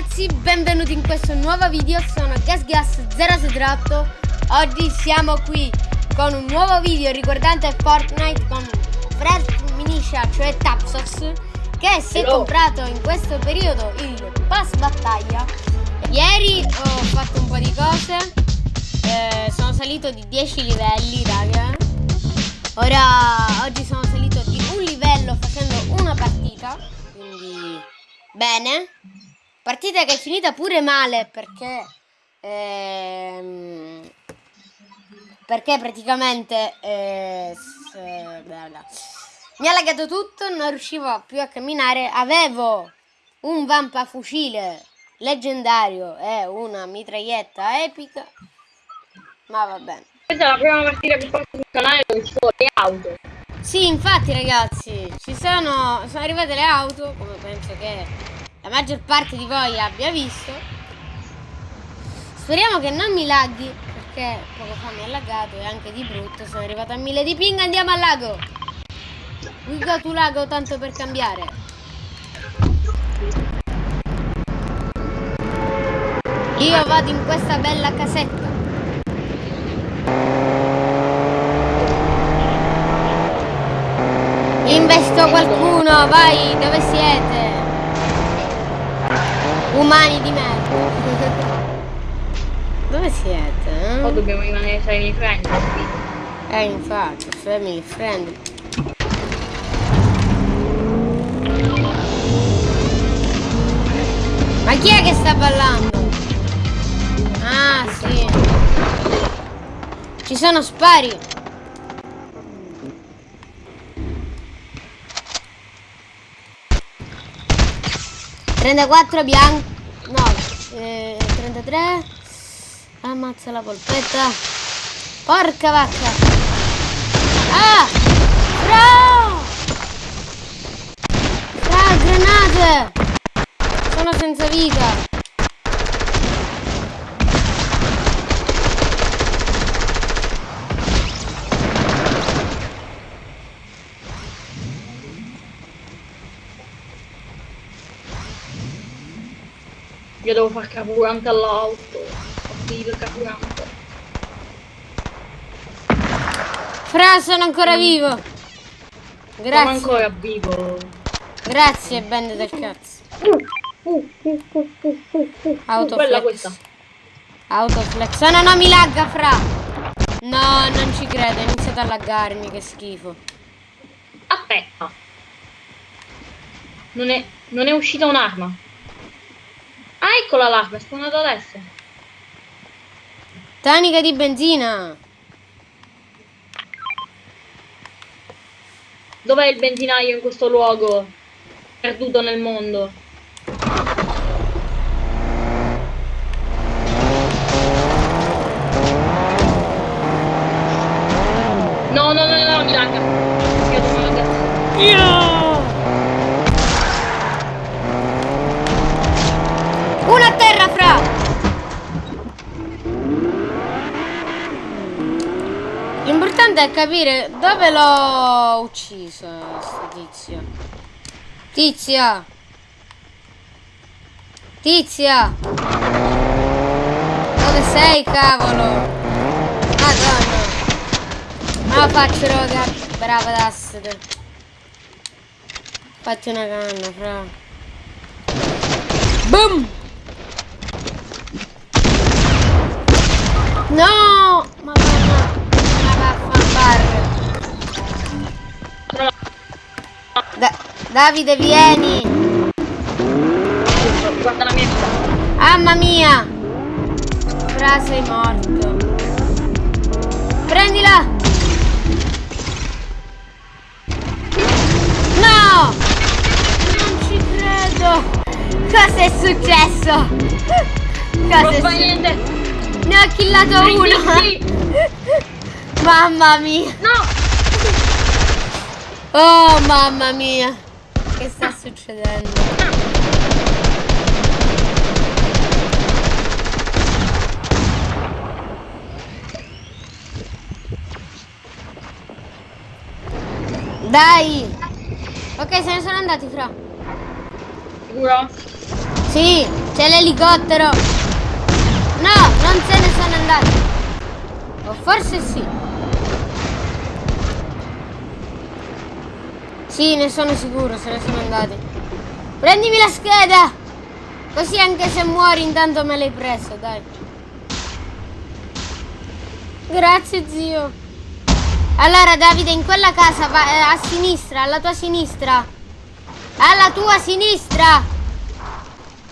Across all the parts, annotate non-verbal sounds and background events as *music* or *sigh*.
ragazzi, benvenuti in questo nuovo video, sono GasGas078 Oggi siamo qui con un nuovo video riguardante Fortnite con Fred Minisha, cioè Tapsos Che si è comprato in questo periodo il pass battaglia. Ieri ho fatto un po' di cose eh, Sono salito di 10 livelli, raga. Ora, oggi sono salito di un livello facendo una partita Quindi, bene Partita che è finita pure male perché ehm, perché praticamente eh, s- bla bla. mi ha lagato tutto, non riuscivo più a camminare, avevo un vampafucile leggendario e una mitraglietta epica, ma va bene. Questa è la prima partita che faccio sul canale dove ci sono le auto. Sì, infatti ragazzi, ci sono, sono arrivate le auto, come penso che la maggior parte di voi abbia visto. Speriamo che non mi laghi, perché poco fa mi ha laggato e anche di brutto, sono arrivata a mille di ping, andiamo al lago! We go to lago tanto per cambiare. Io vado in questa bella casetta. Investo qualcuno, vai, dove siete? Umani di merda. *laughs* Dove siete? O eh? dobbiamo rimanere sereni friend. Eh, infatti, family friend. Ma chi è che sta ballando? Ah, sì. Ci sono spari. Trentaquattro bianco. No, eh, 33. Ammazza la polpetta. Porca vacca. Ah! Fra! Fra, granate! Sono senza vita. Io devo far carburante all'auto. Ho finito il carburante. Fra, sono ancora vivo. Sono Grazie. ancora vivo. Grazie, bende del cazzo. Uh, uh, uh. Autoflex. Quella questa. Autoflex. Oh, no, no, mi lagga, fra. No, non ci credo, è iniziato a laggarmi, che schifo. Aspetta. Non è, non è uscita un'arma. Ah, eccola l'arma, è spawnata adesso. Tanica di benzina. Dov'è il benzinaio in questo luogo? Perduto nel mondo. Capire dove l'ho ucciso, sto tizio. Tizia. Tizia. Dove sei, cavolo? Madonna. Ma faccio, raga. Brava Dastete. Fatti una canna, fra. Boom! No! Ma Da- Davide, vieni! Guarda la mia vita. Mamma mia! Fra sei morto. Prendila! No! Non ci credo! Cosa è successo? Cosa Non è fa niente. Ne ho killato uno! Mamma mia! No! Oh mamma mia! Che sta succedendo? Dai! Ok, se ne sono andati fra. Sicuro? Sì, c'è l'elicottero. No, non se ne sono andati. O forse sì. Sì, ne sono sicuro, se ne sono andati. Prendimi la scheda! Così anche se muori intanto me l'hai preso, dai. Grazie zio. Allora Davide, in quella casa va, eh, a sinistra, alla tua sinistra. Alla tua sinistra.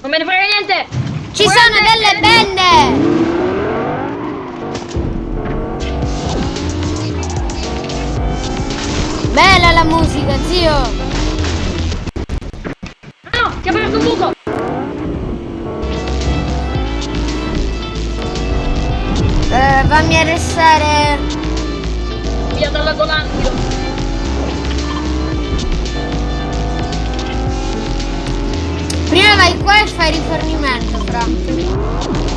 Non me ne frega niente! Ci sono delle bende. Bella la musica, zio. Ah no, ti ha aperto un buco! Eh, fammi arrestare. Via dalla Golandio! Prima vai qua e fai rifornimento, fra.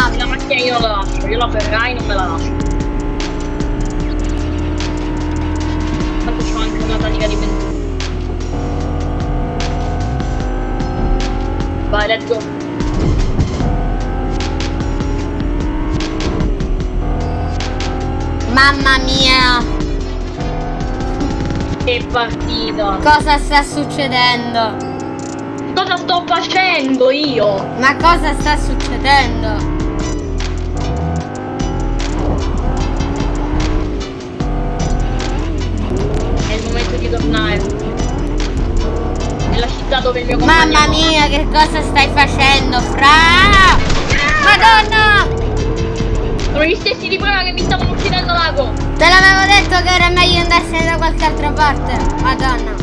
Mamma. La macchina io non la lascio, io la Ferrari non me la lascio. Tanto c'ho anche una tanica di benzina. Vai, let's go. Mamma mia. Che partita! Cosa sta succedendo? Cosa sto facendo io? Ma cosa sta succedendo? Città dove il mio compagno... Mamma mia, che cosa stai facendo, Fra? Madonna! Sono gli stessi di prima che mi stavano uccidendo l'ago! Te l'avevo detto che era meglio andarsene da qualche altra parte. Madonna.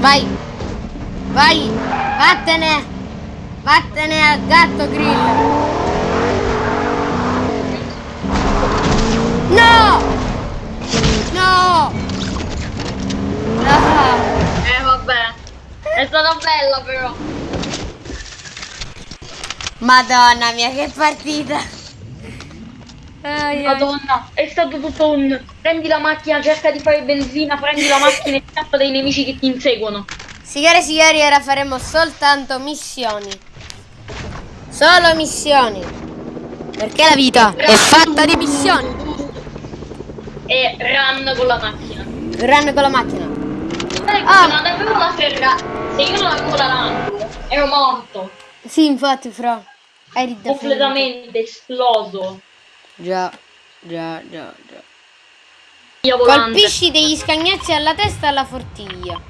Vai. Vai. Vattene. Vattene al gatto grill. No! No! Ah. Eh vabbè. È stata bella però. Madonna mia, che partita! Ai, ai. Madonna, è stato tutto un... Prendi la macchina, cerca di fare benzina, prendi la macchina e scappa dai nemici che ti inseguono. Signore e signori, ora faremo soltanto missioni. Solo missioni. Perché la vita è fatta di missioni. E run con la macchina. Run con la macchina. Ah. non avevo la Ferrari. Se io non avevo la Lambo, ero morto. Sì, infatti, Fra. Eri da Completamente esploso. Già, già, già, già. Colpisci degli scagnozzi alla testa alla fortiglia.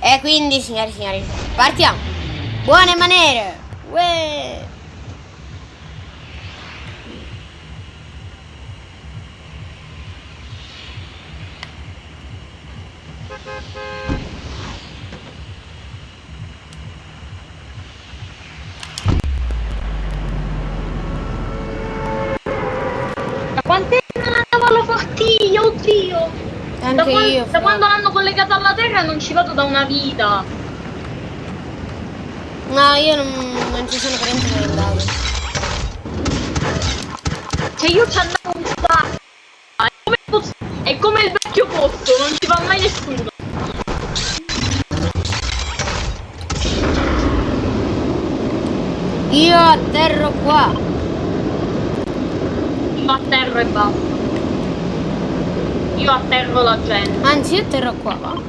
E quindi, signori e signori, partiamo. Buone maniere. Uè. Da quant'è che non oddio! Da, Anche quan- io. da quando l'hanno collegata alla terra non ci vado da una vita. No, io non, non ci sono per niente andato. Cioè io ci andavo un sacco. È come, posto- è come il vecchio posto, non ci va mai nessuno. Io atterro qua. Io atterro e basta. Io atterro la gente. Anzi, io atterro qua, va.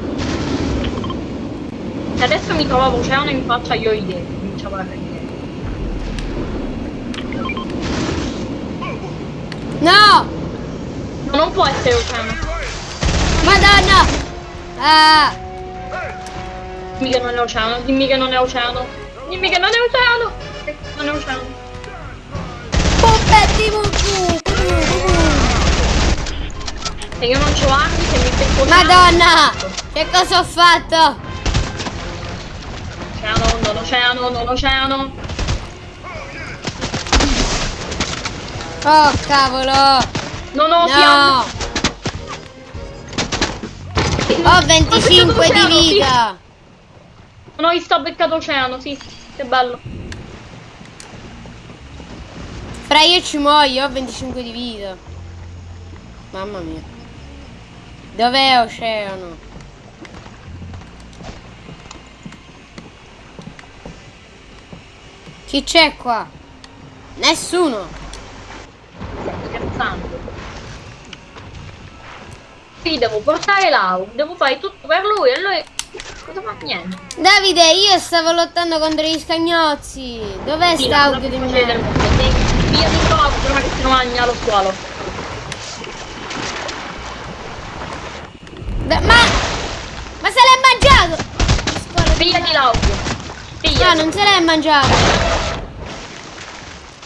Se adesso mi trovavo oceano in faccia io idee, cominciavo a ridere. No! No, non può essere oceano. Madonna! Ah! Dimmi che non è oceano, dimmi che non è oceano. Dimmi che non è oceano. Non è oceano. Puppetti mucù! E io non c'ho armi se mi becco. Madonna! Che cosa ho fatto? Oceano, non oceano, non oceano. Oh cavolo! Non ho No! fiamme. Ho 25 di vita! Non ho visto ho beccato oceano, sì. Che bello. Fra io ci muoio, ho 25 di vita. Mamma mia. Dov'è oceano? Chi c'è qua? Nessuno. Stai scherzando. Qui devo portare Lau, devo fare tutto per lui e lui... Cosa fa? Niente. Davide, io stavo lottando contro gli scagnozzi. Dov'è Sì, sta audio di me? Sì, Via di qua, prima che si mangia lo squalo. Ma... Ma se l'è mangiato! Scuola di l'audio. No, non se l'è mangiato.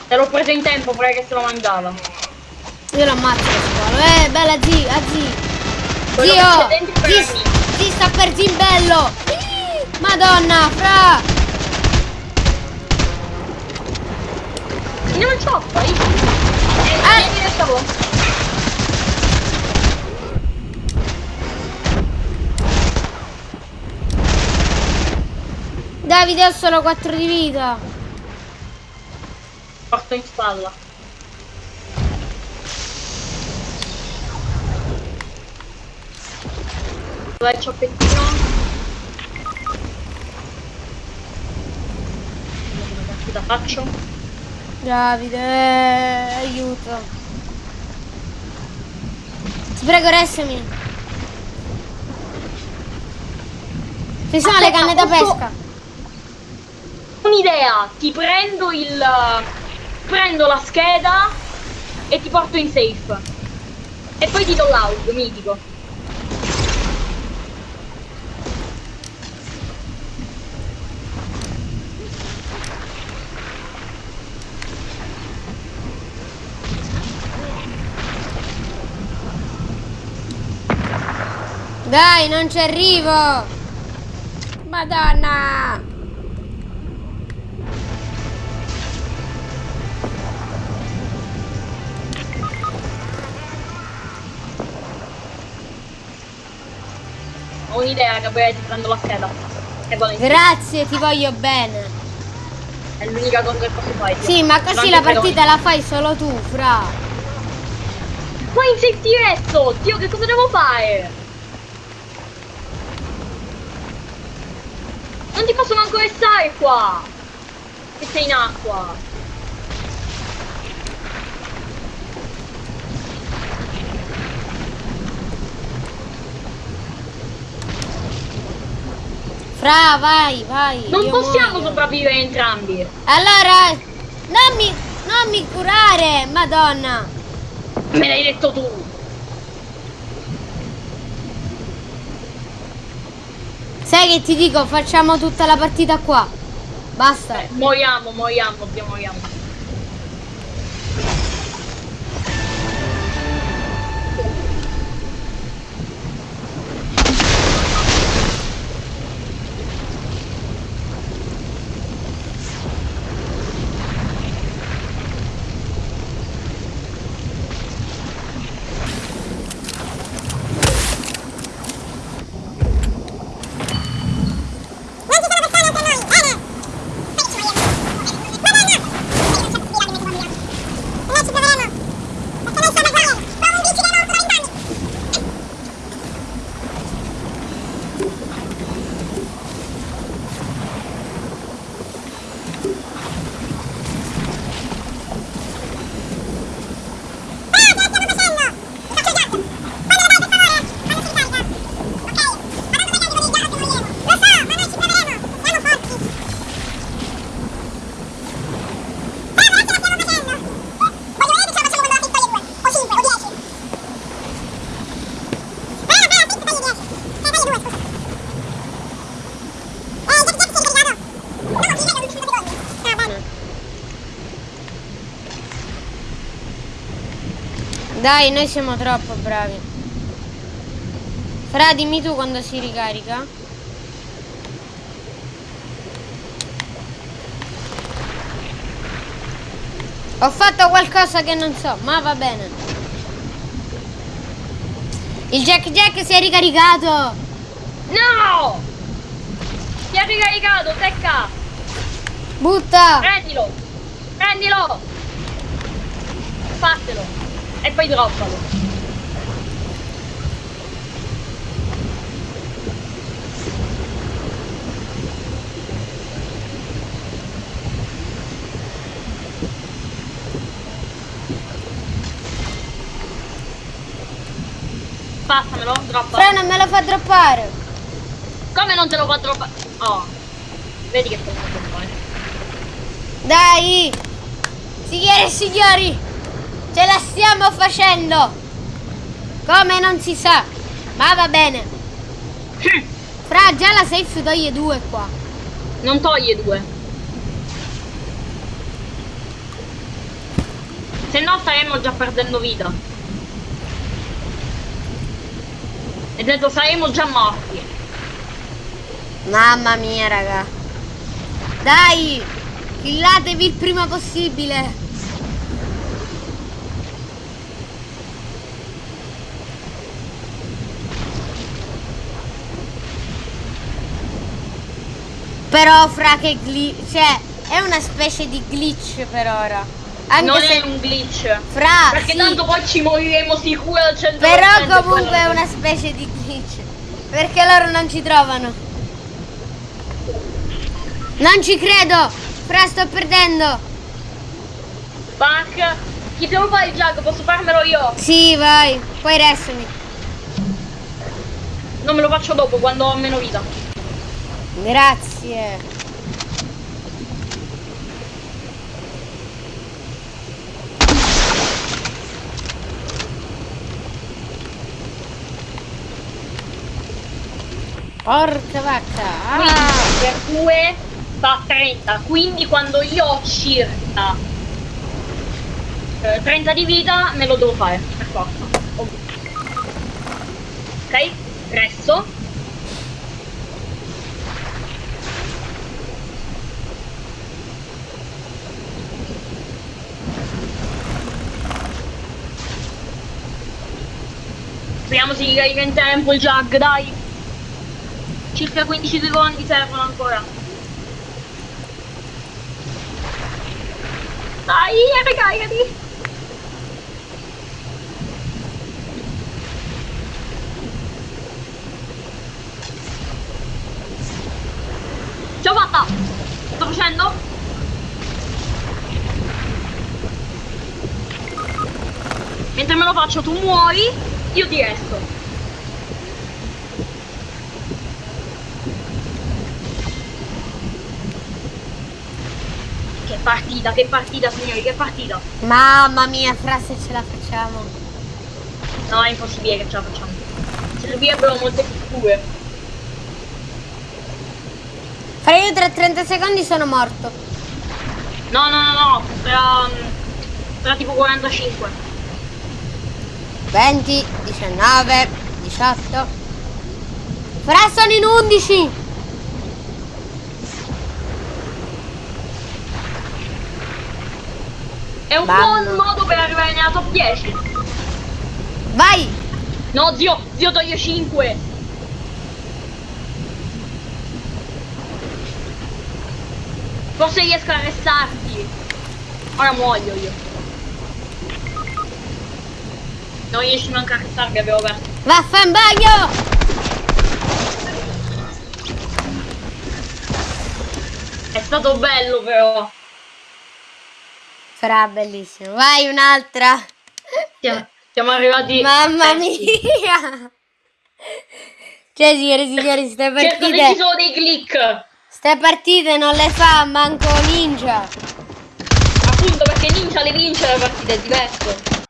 Te l'ho preso in tempo prima che se lo mangiava. Io lo ammazzo squalo. Eh, bella zi, a zi. Quello Zio! che c'è dentro per Zi, amici. zi sta per zimbello! Madonna, fra! Non poi. Davide, ho solo 4 di vita. Porto in spalla. Dov'è il cioppettino? Come caspita faccio? Davide, aiuto. Ti prego, restami. Ci sono le Aspetta, canne da pesca. Un'idea, ti prendo il... prendo la scheda e ti porto in safe. E poi ti do l'audio, mitico. Dai, non ci arrivo. Madonna. Ho un'idea, Gabriele, ti prendo la scheda. Grazie, ti voglio bene. È l'unica cosa che posso fare. Sì, ma così la partita la fai solo tu, fra. Poi in safety resto! Dio, che cosa devo fare? Non ti posso manco restare qua! Che sei in acqua! Fra, vai, vai. Non possiamo muoio. sopravvivere entrambi! Allora, non mi, non mi curare, madonna. Me l'hai detto tu! Sai che ti dico, facciamo tutta la partita qua. Basta. Eh, moriamo, moriamo, moriamo. Dai, noi siamo troppo bravi. Fra, dimmi tu quando si ricarica. Ho fatto qualcosa che non so, ma va bene. Il Jack Jack si è ricaricato. No! Si è ricaricato, secca! Butta. Prendilo! Prendilo! Fatelo! E poi droppalo. Passamelo, droppa. Fra, non me lo fa droppare. Come non te lo fa droppare? Oh. Vedi che te lo fa droppare. Dai! Signore e signori! Ce la stiamo facendo! Come non si sa! Ma va bene! Fra, già la safe toglie due qua. Non toglie due. Se no staremmo già perdendo vita. E detto saremmo già morti. Mamma mia, raga. Dai! Killatevi il prima possibile. Però fra che glitch, cioè è una specie di glitch per ora. Anche non se è un glitch. fra Perché sì, tanto poi ci moriremo sicuro al 100%. però comunque è una specie di glitch. Perché loro non ci trovano. Non ci credo! Fra sto perdendo! Fuck. Chi devo fare il gioco? Posso farmelo io? Sì, vai, poi restami. Non me lo faccio dopo, quando ho meno vita. Grazie. Porca vacca. Ah. per 2 fa 30. Quindi quando io ho circa eh, 30 di vita me lo devo fare, per forza. Ok? Resto. Speriamo si ricarica in tempo il jug, dai. Circa 15 secondi servono ancora. Dai, ricaricati! Ce l'ho fatta! Sto facendo? Mentre me lo faccio tu muori, io ti resto. Che partita, che partita signori, che partita! Mamma mia, fra se ce la facciamo. No, è impossibile che ce la facciamo. Servirebbero molte pitture. Fra io tra 30 secondi sono morto. No, no, no, no, tra, tra tipo 45. 20, 19, 18. Fra sono in 11. È un Mamma. buon modo per arrivare nella top 10. Vai. No, zio, zio toglie 5. Forse riesco a restarti. Ora muoio io. Non riesci manco a restarmi, avevo perso. Vaffa in bagno. È stato bello però. Fra bellissimo. Vai un'altra. Siamo, siamo arrivati. Mamma terzi. mia. Cioè, signore e signori, ste Certo, ci partite. sono dei click. Ste partite non le fa manco ninja. Appunto perché Ninja le vince la partita, è diverso.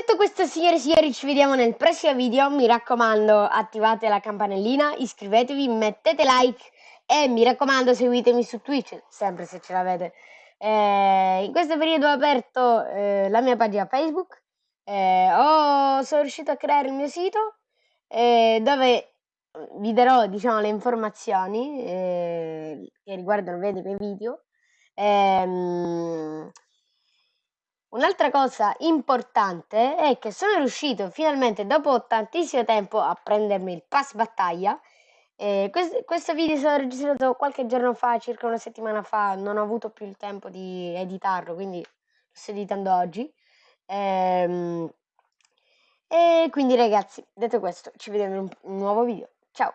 Detto questo, signore e signori, ci vediamo nel prossimo video. Mi raccomando, attivate la campanellina, iscrivetevi, mettete like e mi raccomando, seguitemi su Twitch, sempre se ce l'avete. Eh, in questo periodo ho aperto eh, la mia pagina Facebook, Eh, ho, sono riuscito a creare il mio sito eh, dove vi darò, diciamo, le informazioni eh, che riguardano i miei video. Ehm, un'altra cosa importante è che sono riuscito finalmente, dopo tantissimo tempo, a prendermi il pass battaglia. Eh, questo, questo video stato registrato qualche giorno fa, circa una settimana fa, non ho avuto più il tempo di editarlo, quindi lo sto editando oggi. Ehm, e quindi ragazzi, detto questo, ci vediamo in un nuovo video. Ciao!